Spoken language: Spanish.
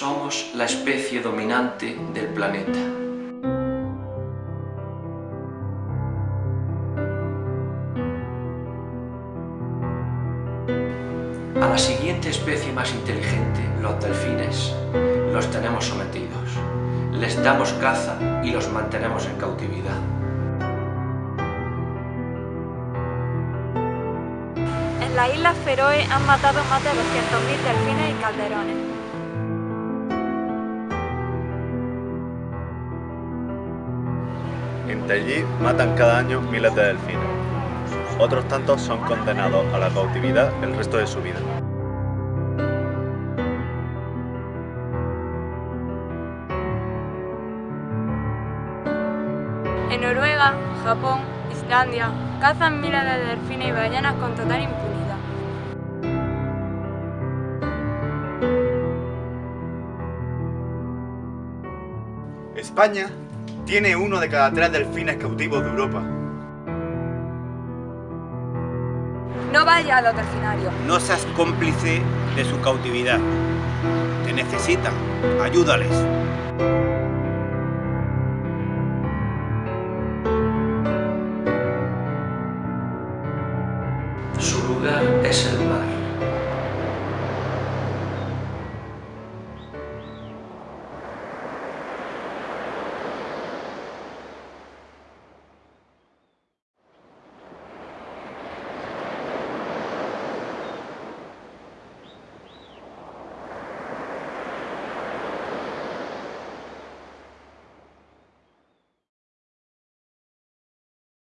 Somos la especie dominante del planeta. A la siguiente especie más inteligente, los delfines, los tenemos sometidos. Les damos caza y los mantenemos en cautividad. En las Islas Feroe han matado más de 200.000 delfines y calderones. En Taiji matan cada año miles de delfines. Otros tantos son condenados a la cautividad el resto de su vida. En Noruega, Japón, Islandia, cazan miles de delfines y ballenas con total impunidad. España tiene uno de cada tres delfines cautivos de Europa. No vaya a los delfinarios. No seas cómplice de su cautividad. Te necesitan. Ayúdales. Su lugar es el